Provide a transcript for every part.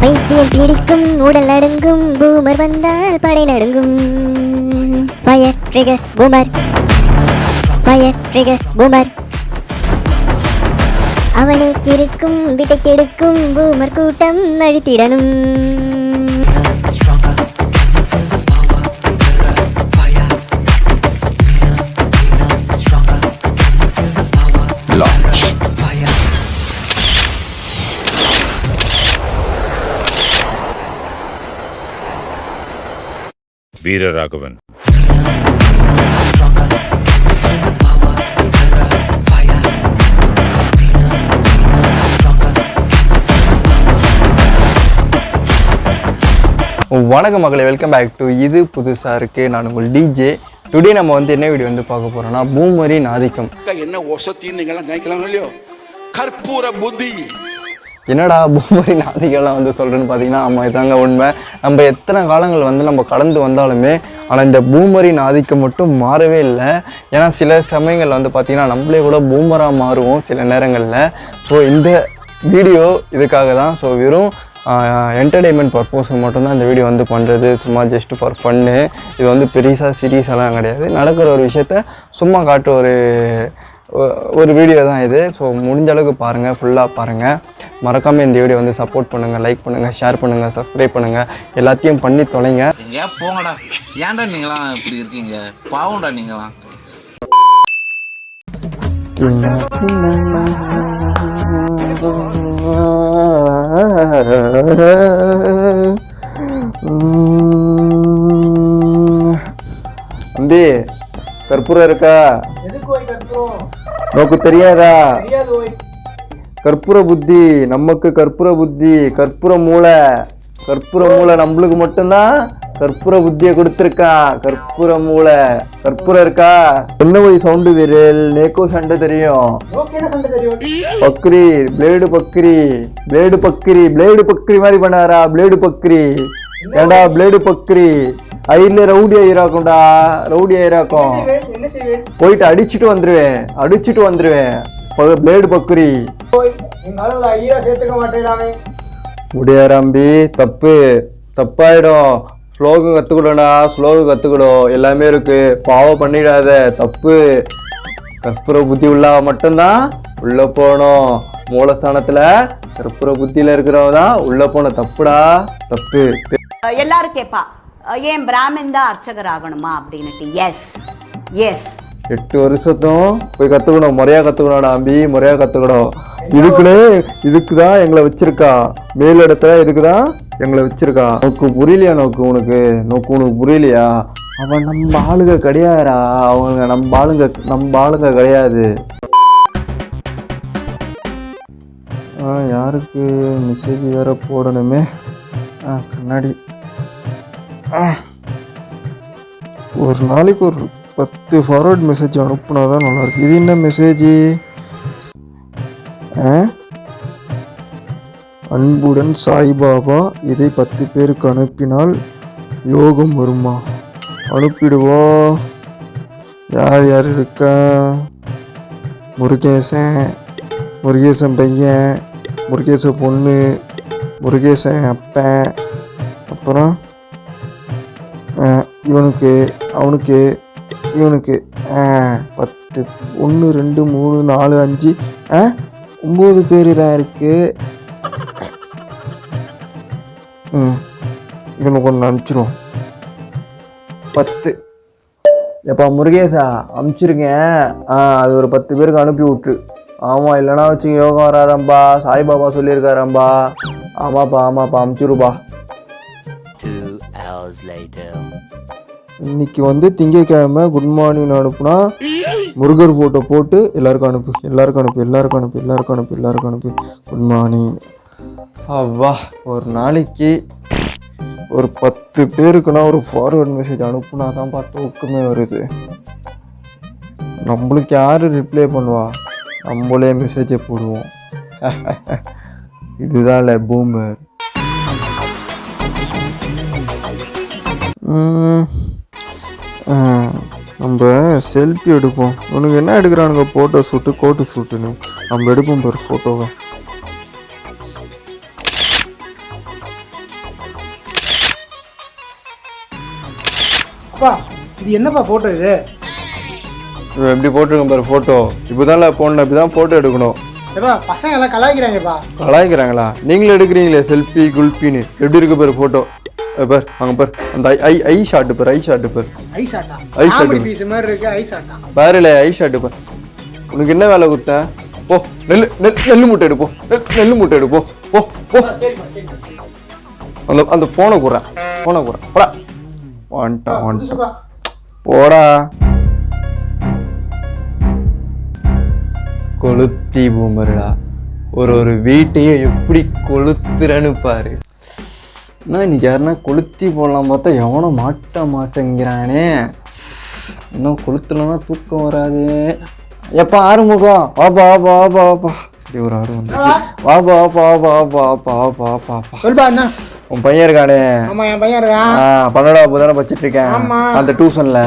பைத்தியம் பிடிக்கும் உடல் அடங்கும் பூமர் வந்தால் படை நடுங்கும். Fire trigger boomer. Fire trigger boomer. அவனை கிறுக்கும் விட்டை கெடுக்கும் பூமர் கூட்டம் அழித்திடணும். வீரராகவன். வணக்கம் மக்களை வெல்கம் பேக் டு இது புதுசாக இருக்குது நான் உங்கள் டிஜே டுடே நம்ம வந்து என்ன வீடியோ வந்து பார்க்க போகிறோம்னா பூமரின் ஆதிக்கம். என்ன ஒசத்தின்னு நினைக்கலாம் இல்லையோ? கற்பூர புத்தி என்னடா பூமரி நாதிகள்லாம் வந்து சொல்கிறேன்னு பார்த்தீங்கன்னா ஆமாம் இதாங்க உண்மை. நம்ம எத்தனை காலங்கள் வந்து நம்ம கடந்து வந்தாலுமே ஆனால் இந்த பூமரின் ஆதிக்கம் மட்டும் மாறவே இல்லை. ஏன்னா சில சமயங்களில் வந்து பார்த்திங்கன்னா நம்மளே கூட பூமராக மாறுவோம் சில நேரங்களில். ஸோ இந்த வீடியோ இதுக்காக தான். ஸோ வெறும் என்டர்டெயின்மெண்ட் பர்பஸ் மட்டும்தான் இந்த வீடியோ வந்து பண்ணுறது சும்மா ஜஸ்ட் ஃபார் ஃபன்னு இது வந்து பெருசாக சீரியஸெல்லாம் கிடையாது. நடக்கிற ஒரு விஷயத்த சும்மா காட்டுற ஒரு ஒரு வீடியோ தான் இது. ஸோ முடிஞ்ச அளவுக்கு பாருங்கள் ஃபுல்லாக பாருங்கள் மறக்காமல் இந்த வீடியோ வந்து சப்போர்ட் பண்ணுங்கள் லைக் பண்ணுங்கள் ஷேர் பண்ணுங்கள் சப்ஸ்கிரைப் பண்ணுங்கள் எல்லாத்தையும் பண்ணி தொலைங்க. எங்கேயா போங்கடா. ஏன்டா நீங்களாம் இப்படி இருக்கீங்க? பாவம்டா நீங்களாம். தம்பி கற்பூரம் இருக்கா? நோக்கு தெரியாதா? கற்பூர புத்தி நமக்கு கற்பூர புத்தி கற்பூர மூளை. கற்பூர மூளை நம்மளுக்கு மட்டும்தான் கற்பூர புத்தியை கொடுத்துருக்கான் கற்பூர மூளை. கற்பூரம் இருக்கா? என்ன போய் சவுண்டு வீரல்? நேக்கோ சண்டை தெரியும். பக்ரி பிளேடு பக்ரி. பிளேடு பக்ரி பிளேடு பக்ரி மாதிரி பண்ணாரா? பிளேடு பக்ரி. ஏண்டா பிளேடு பக்ரி? ஐல ரவுடி ஐராக்கும்டா ரவுடி ஐராக்கும் போயிட்டு அடிச்சுட்டு வந்துருவேன் அடிச்சுட்டு வந்துருவேன். பிளேடு பக்ரி முடியாராம்பி தப்பு. தப்பாயிடும். ஸ்லோகம் கற்றுக்கணும்டா ஸ்லோகம் கற்றுக்கணும் எல்லாமே இருக்கு. பாவம் பண்ணிடாத தப்பு. கற்பூர புத்தி உள்ளவ மட்டும்தான் உள்ள போகணும். மூலஸ்தானத்துல கற்பூர புத்தியில இருக்கிறவங்க தான் உள்ள போன தப்புடா தப்பு. எல்லாரும் அஹ் ஏன் பிராமின் தான் அர்ச்சகர் ஆகணுமா அப்படின்னுட்டு? எஸ் எஸ் எட்டு வருஷத்தும் போய் கற்றுக்கணும் முறையாக கற்றுக்கணும்டா அம்பி முறையாக கற்றுக்கணும் இதுக்குன்னே இதுக்கு தான் எங்களை வச்சிருக்கா. மேல் இடத்துல இதுக்கு தான் எங்களை வச்சிருக்கா. நோக்கு புரியலையா நோக்கு? உனக்கு நோக்கு உனக்கு புரியலையா? அவன் நம்ம ஆளுங்க கிடையாதுடா. அவங்க நம்ம ஆளுங்க நம்ம ஆளுங்க கிடையாது. ஆ யாருக்கு மெசேஜ் வேற போடணுமே? கண்ணாடி. ஒரு நாளைக்கு ஒரு பத்து ஃபார்வர்ட் மெசேஜ் அனுப்புனா தான் நல்லாயிருக்கு. இது என்ன மெசேஜ் அன்புடன் சாய்பாபா இதை பத்து பேருக்கு அனுப்பினால் யோகம் வருமா? அனுப்பிடுவோம் யார் யார் இருக்கா? முருகேசன் முருகேசன் பையன் முருகேச பொண்ணு முருகேசன் அப்பன் அப்புறம்? இவனுக்கு அவனுக்கு இவனுக்கு பத்து ஒன்று ரெண்டு மூணு நாலு அஞ்சு ஆ ஒம்பது பேர் தான் இருக்கு. ம் இவனுக்கு ஒன்று அனுப்பிச்சிரும் பத்து. எப்பா முருகேசா அனுப்பிச்சிருங்க. ஆ அது ஒரு பத்து பேருக்கு அனுப்பி விட்ரு ஆமாம் இல்லைனா வச்சு யோகம் வராதம்பா. சாய்பாபா சொல்லியிருக்காரம்பா. ஆமாப்பா ஆமாப்பா ரைட்டு இன்னைக்கு வந்து திங்கட்கிழமை குட் மார்னிங் அனுப்புனா முருகர் ஃபோட்டோ போட்டு எல்லாருக்கும் அனுப்பு எல்லாருக்கும் அனுப்பு எல்லாருக்கும் அனுப்பு எல்லாருக்கும் அனுப்பு எல்லாருக்கும் அனுப்பு. குட் மார்னிங் அவ்வா ஒரு நாளைக்கு ஒரு பத்து பேருக்குன்னா ஒரு ஃபார்வர்ட் மெசேஜ் அனுப்புனா தான் பார்த்து ஒக்குமே வருது. நம்மளுக்கு யார் ரிப்ளை பண்ணுவா? நம்மளே மெசேஜை போடுவோம். இதுதான் இல்லை பூமர் நம்ம செல்ஃபி எடுப்போம். உனக்கு என்ன எடுக்கிறானுங்க? ஃபோட்டோ ஷூட்டு கோட்டு ஷூட்டுன்னு நம்ம எடுப்போம் பாரு ஃபோட்டோவை இது என்னப்பா போட்டோ இது? எப்படி போட்டிருக்கேன் பாரு ஃபோட்டோ இப்போதான் ஃபோனில் இப்படி தான் ஃபோட்டோ எடுக்கணும். ஏப்பா பசங்க எல்லாம் கலாய்க்கிறாங்கப்பா கலாய்க்கிறாங்களா? நீங்களும் எடுக்கிறீங்களே செல்ஃபி குல்ஃபின்னு எப்படி இருக்கு பாரு ஃபோட்டோ பார் அங்கே பார். அந்த ஐ ஐ ஐ ஷாட்டு பார் ஐ ஷாட்டு பார். ஆட்டா ஐஸ் காமெடி ஆட்டு. பீஸ் மாதிரி இருக்கு ஐஸ் ஆட்டா பாருல ஐ ஷாட்டு பார். உனக்கு என்ன வேலை கொடுத்தேன் போ நெல் நெல் நெல் மூட்டை எடுப்போம் நெல் மூட்டை எடுப்போம் போ. போ அந்த அந்த ஃபோனை குடுறேன். ஃபோனை குடுறேன். போடா. வந்துட்டான் வந்துட்டான் போடா. கொளுத்தி பூமருடா. ஒரு ஒரு வீட்டையே எப்படி கொளுத்துறன்னு பாரு. என்ன இன்றைக்கி யாருன்னா கொளுத்தி போடலாம் பார்த்தா எவனோ மாட்ட மாட்டேங்கிறானே. இன்னும் கொளுத்துலன்னா தூக்கம் வராது. எப்போ ஆறுமுகம். வாப்பா வாப்பா வாப்பா வாப்பா. சரி ஒரு ஆறு வந்து வாப்பா வாப்பா வாப்பா வாப்பா வாப்பா வாப்பா உன் பையன் இருக்கானே. ஆமா என் பையன் இருக்கான் பன்னெண்டாவது புதான படிச்சிட்டு இருக்கேன் அந்த டியூஷன்ல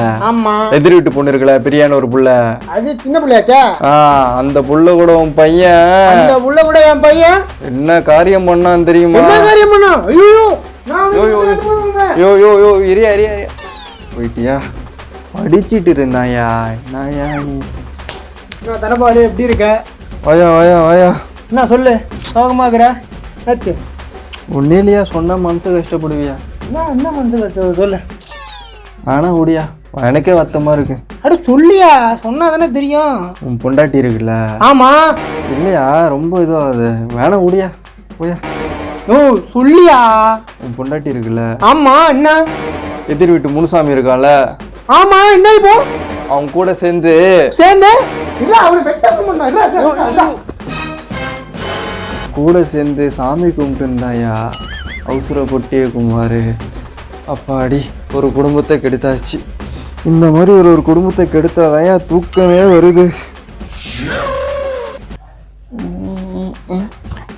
எதிர் வீட்டு பொண்ணு இருக்குல்ல பிரியாணி ஒரு புள்ள. அது சின்ன பிள்ளையாச்சா? அந்த புள்ள கூட உன் பையன். அந்த புள்ள கூட என் பையன்? என்ன காரியம் பண்ணான்னு தெரியுமா? என்ன காரியம் பண்ணான் ஐயோ! யோ, யோ, வந்து போறேன். யோ யோ யோ இரியா இரியா இரியா. போயிட்டியா? படிச்சிட்டு இருந்தாயா? என்னயா நீ? தனபாலு எப்படி இருக்க? வாயா வாயா வாயா. என்ன சொல்லு சோகமா இருக்கிற? ஆச்சு உன்னையிலையா சொன்னா மனசு கஷ்டப்படுவியா? என்ன என்ன மனசு கஷ்டம் சொல்லு. ஆனா ஓடியா எனக்கே வருத்தமா இருக்கு. அட சொல்லியா? சொன்னா தானே தெரியும். உன் பொண்டாட்டி இருக்குல்ல? ஆமா. இல்லையா ரொம்ப இதுவாகுது. வேணாம் ஓடியா போயா. ஓ சொல்லியா? உன் பொண்டாட்டி இருக்குல்ல. ஆமா என்ன? எதிர் வீட்டு முனுசாமி இருக்கான்ல. ஆமா என்ன இப்போ? அவன் கூட சேர்ந்து சேர்ந்து? இல்ல அவனை வெட்ட கூட சேர்ந்து சாமி கும்பிட்டு இருந்தாயா அவசர பொட்டிய குமார். அப்பாடி ஒரு குடும்பத்தை கெடுத்தாச்சு. இந்த மாதிரி ஒரு ஒரு குடும்பத்தை கெடுத்தாதாயா தூக்கமே வருது.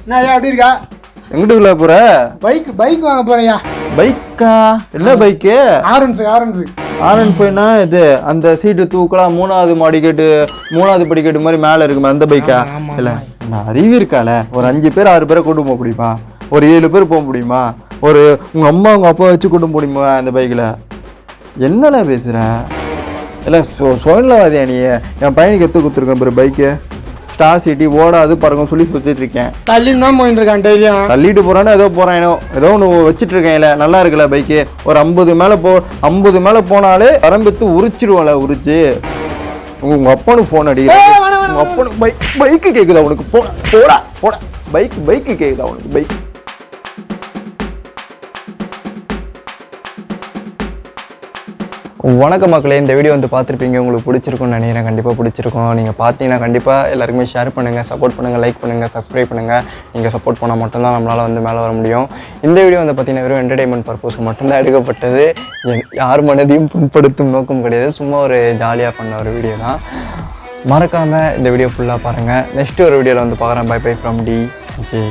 நான் எப்படி இருக்கா? எங்கிட்டுக்குள்ள போற? பைக் பைக் வாங்க போறியா? பைக்கா? என்ன bike? R one five R one five Aaron போயினா இது அந்த சீட்டு தூக்கலாம் மூணாவது மாடிக்கெட்டு மூணாவது படிக்கட்டு மாதிரி மேலே இருக்குமே அந்த பைக்கா? இல்லை நான் அறிவு இருக்கால ஒரு அஞ்சு பேர் ஆறு பேரை கூட்டு போக முடியுமா? ஒரு ஏழு பேர் போக முடியுமா? ஒரு உங்க அம்மா உங்க அப்பா வச்சு கூட்டு முடியுமா அந்த பைக்கில்? என்னடா பேசுற? இல்லை சோ சுயநலவாதியா நீ? என் பையனுக்கு எடுத்து கொடுத்துருக்கேன் பாரு பைக்கு. ஸ்டார் சிட்டி ஓடாது பறக்கும் சொல்லி சுற்றிட்டு இருக்கேன். தள்ளி தான் போயிட்டு இருக்கான் டெய்லியும் தள்ளிட்டு போறானோ ஏதோ போறான் ஏதோ ஒன்று வச்சுட்டு இருக்கேன்ல நல்லா இருக்குல்ல பைக்கு ஒரு ஐம்பது மேலே போ ஐம்பது மேலே போனாலே வரம்பெத்து உரிச்சிடுவோம்ல உரிச்சு. உங்க அப்பனுக்கு ஃபோன் அடிக்கிறேன் உங்க அப்பனுக்கு பைக் பைக்கு கேக்குதா உனக்கு? போ போடா போடா. பைக் பைக்கு கேக்குதா உனக்கு? பைக் வணக்க மக்களே இந்த வீடியோ வந்து பார்த்துருப்பீங்க உங்களுக்கு பிடிச்சிருக்கும்னு நினைக்கிறேன். கண்டிப்பாக பிடிச்சிருக்கும். நீங்கள் பார்த்தீங்கன்னா கண்டிப்பாக எல்லாருக்குமே ஷேர் பண்ணுங்கள் சப்போர்ட் பண்ணுங்கள் லைக் பண்ணுங்கள் சப்ஸ்கிரைப் பண்ணுங்கள் நீங்கள் சப்போர்ட் பண்ணால் மட்டும்தான் நம்மளால் வந்து மேலே வர முடியும். இந்த வீடியோ வந்து பார்த்தீங்கன்னா வெறும் என்டர்டைன்மெண்ட் பர்பஸ் மட்டும்தான் எடுக்கப்பட்டது. யார் மனதையும் புண்படுத்தும் நோக்கம் கிடையாது. சும்மா ஒரு ஜாலியாக பண்ண ஒரு வீடியோ தான். மறக்காமல் இந்த வீடியோ ஃபுல்லாக பாருங்கள் நெக்ஸ்ட் ஒரு வீடியோவில் வந்து பார்க்குறேன். Bye bye from D J